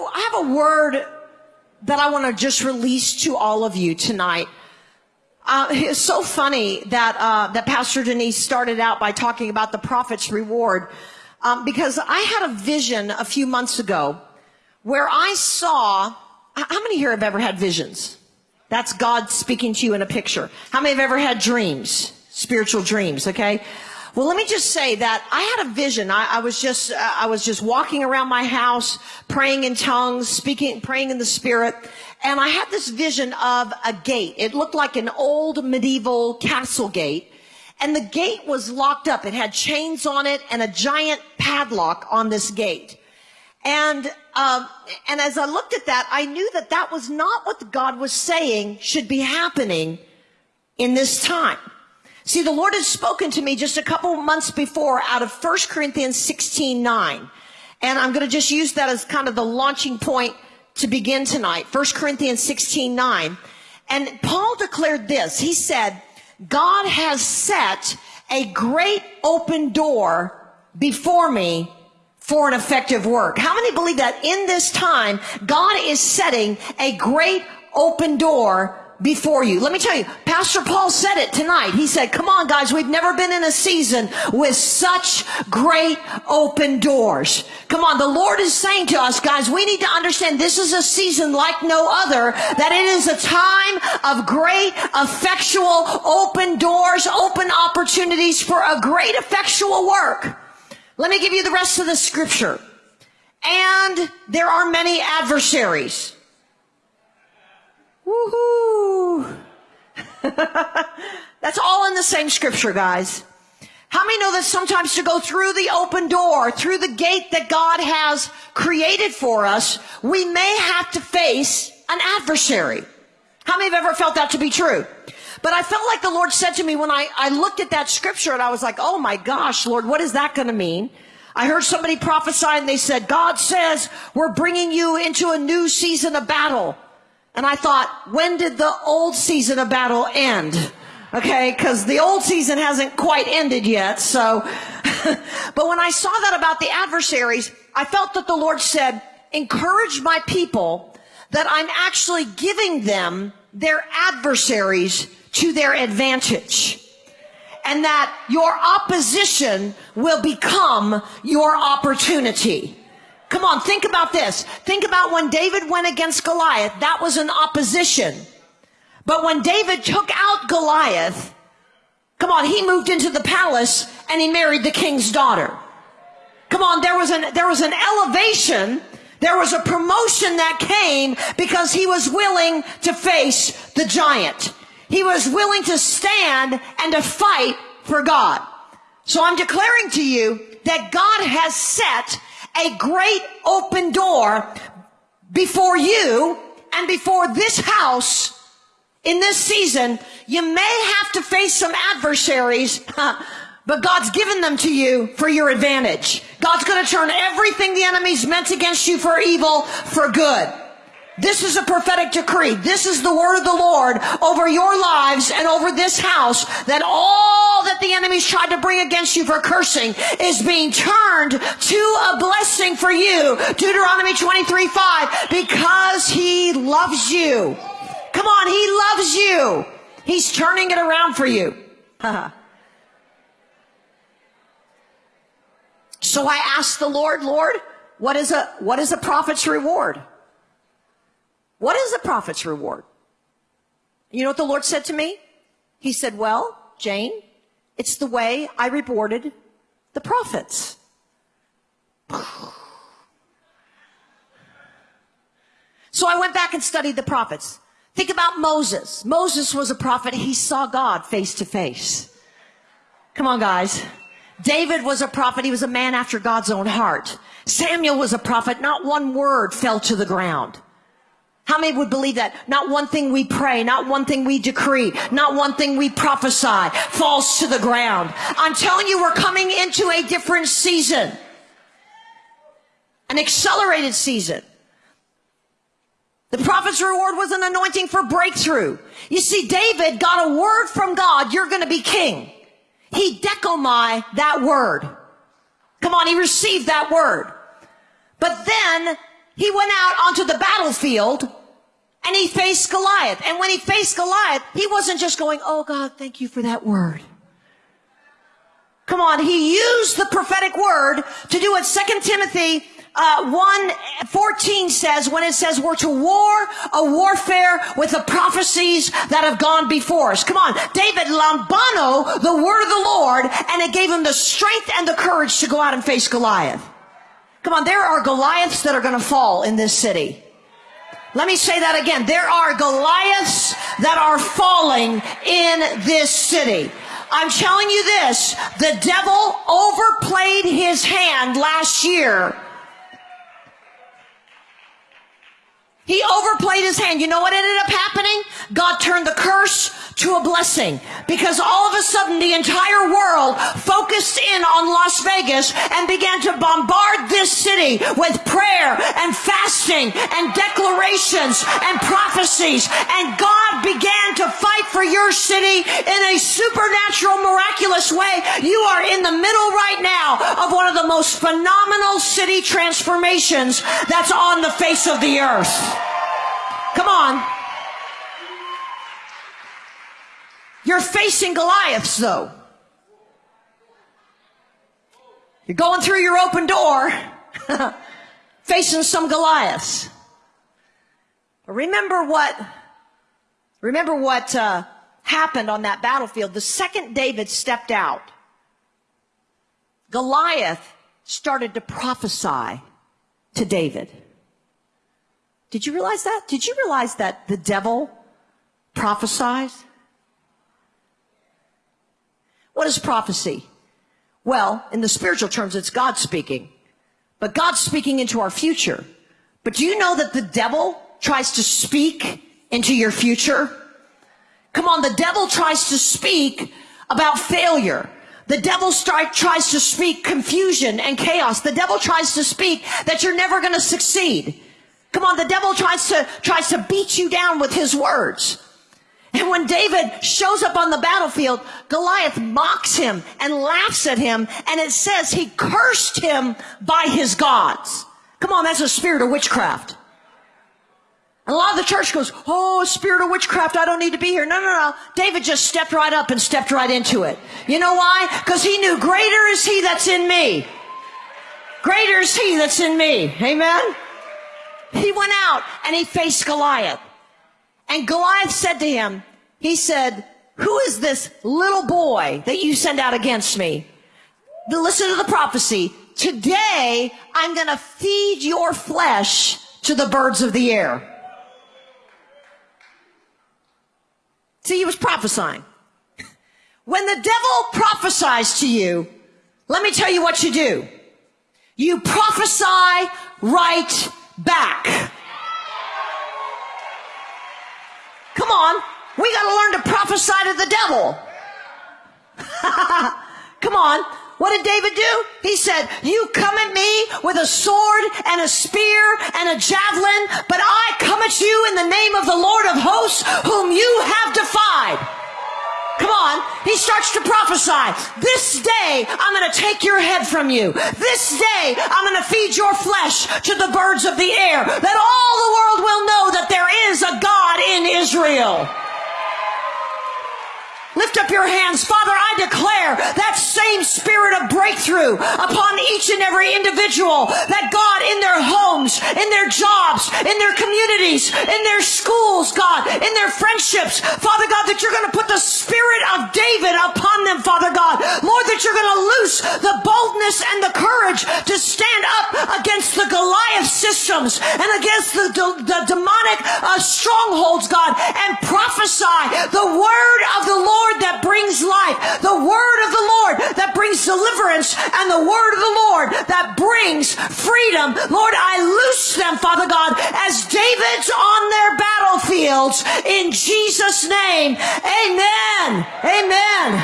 a, I have a word that I want to just release to all of you tonight. Uh, it's so funny that uh, that Pastor Denise started out by talking about the prophet's reward, um, because I had a vision a few months ago where I saw. How many here have ever had visions? That's God speaking to you in a picture. How many have ever had dreams? Spiritual dreams, okay? Well, let me just say that I had a vision. I, I was just, uh, I was just walking around my house, praying in tongues, speaking, praying in the spirit. And I had this vision of a gate. It looked like an old medieval castle gate. And the gate was locked up. It had chains on it and a giant padlock on this gate. And, um, and as I looked at that, I knew that that was not what God was saying should be happening in this time. See, the Lord had spoken to me just a couple months before out of 1 Corinthians 16, 9. And I'm going to just use that as kind of the launching point to begin tonight. 1 Corinthians 16, 9. And Paul declared this. He said, God has set a great open door before me for an effective work. How many believe that in this time, God is setting a great open door before you. Let me tell you, Pastor Paul said it tonight. He said, come on guys, we've never been in a season with such great open doors. Come on, the Lord is saying to us guys, we need to understand this is a season like no other, that it is a time of great effectual open doors, open opportunities for a great effectual work. Let me give you the rest of the scripture. And there are many adversaries. That's all in the same scripture, guys. How many know that sometimes to go through the open door, through the gate that God has created for us, we may have to face an adversary? How many have ever felt that to be true? But I felt like the Lord said to me when I, I looked at that scripture and I was like, oh my gosh, Lord, what is that going to mean? I heard somebody prophesy and they said, God says we're bringing you into a new season of battle. And I thought, when did the old season of battle end? Okay, because the old season hasn't quite ended yet. So, but when I saw that about the adversaries, I felt that the Lord said, encourage my people that I'm actually giving them their adversaries to their advantage. And that your opposition will become your opportunity. Come on, think about this. Think about when David went against Goliath. That was an opposition. But when David took out Goliath, come on, he moved into the palace and he married the king's daughter. Come on, there was an, there was an elevation. There was a promotion that came because he was willing to face the giant. He was willing to stand and to fight for God. So I'm declaring to you that God has set a great open door before you and before this house in this season. You may have to face some adversaries, but God's given them to you for your advantage. God's going to turn everything the enemy's meant against you for evil for good. This is a prophetic decree. This is the word of the Lord over your lives and over this house that all that the enemies tried to bring against you for cursing is being turned to a blessing for you. Deuteronomy 23, 5, because he loves you. Come on, he loves you. He's turning it around for you. so I asked the Lord, Lord, what is a, what is a prophet's reward? What is the prophet's reward? You know what the Lord said to me? He said, well, Jane, it's the way I rewarded the prophets. So I went back and studied the prophets. Think about Moses. Moses was a prophet. He saw God face to face. Come on, guys. David was a prophet. He was a man after God's own heart. Samuel was a prophet. Not one word fell to the ground. How many would believe that? Not one thing we pray, not one thing we decree, not one thing we prophesy falls to the ground. I'm telling you, we're coming into a different season. An accelerated season. The prophet's reward was an anointing for breakthrough. You see, David got a word from God, you're going to be king. He dechomai that word. Come on, he received that word. But then he went out onto the battlefield and he faced Goliath. And when he faced Goliath, he wasn't just going, Oh God, thank you for that word. Come on, he used the prophetic word to do what Second Timothy uh, 1 14 says when it says we're to war a warfare with the prophecies that have gone before us. Come on, David lambano the word of the Lord and it gave him the strength and the courage to go out and face Goliath. Come on, there are Goliaths that are going to fall in this city. Let me say that again. There are Goliaths that are falling in this city. I'm telling you this, the devil overplayed his hand last year He overplayed his hand. You know what ended up happening? God turned the curse to a blessing because all of a sudden the entire world focused in on Las Vegas and began to bombard this city with prayer and fasting and declarations and prophecies. And God began to fight for your city in a supernatural, miraculous way. You are in the middle right now of one of the most phenomenal city transformations that's on the face of the earth. Come on. You're facing Goliaths though. You're going through your open door, facing some Goliaths. But remember what, remember what uh, happened on that battlefield. The second David stepped out, Goliath started to prophesy to David. Did you realize that? Did you realize that the devil prophesies? What is prophecy? Well, in the spiritual terms, it's God speaking. But God's speaking into our future. But do you know that the devil tries to speak into your future? Come on, the devil tries to speak about failure. The devil tries to speak confusion and chaos. The devil tries to speak that you're never going to succeed. Come on, the devil tries to, tries to beat you down with his words. And when David shows up on the battlefield, Goliath mocks him and laughs at him. And it says he cursed him by his gods. Come on, that's a spirit of witchcraft. And a lot of the church goes, Oh, spirit of witchcraft, I don't need to be here. No, no, no. David just stepped right up and stepped right into it. You know why? Because he knew greater is he that's in me. Greater is he that's in me. Amen. He went out and he faced Goliath. And Goliath said to him, he said, who is this little boy that you send out against me? Listen to the prophecy. Today, I'm going to feed your flesh to the birds of the air. See, he was prophesying. When the devil prophesies to you, let me tell you what you do. You prophesy right back. Come on. We got to learn to prophesy to the devil. Come on. What did David do? He said, you come at me with a sword and a spear and a javelin, but I come at you in the name of the Lord of hosts whom you have defied. Come on. He starts to prophesy. This day, I'm going to take your head from you. This day, I'm going to feed your flesh to the birds of the air. That all the world will know that there is a God in Israel. Lift up your hands. Father, I declare that same spirit of breakthrough upon each and every individual that God in their homes, in their jobs, in their communities, in their schools, God, in their friendships, Father God, that you're going to put the spirit of David upon them, Father God. Lord, that you're going to loose the boldness and the courage to stand up against the Goliath systems and against the, the, the demonic uh, strongholds, God, and prophesy the word brings life, the word of the Lord that brings deliverance, and the word of the Lord that brings freedom. Lord, I loose them, Father God, as David's on their battlefields in Jesus' name. Amen. Amen.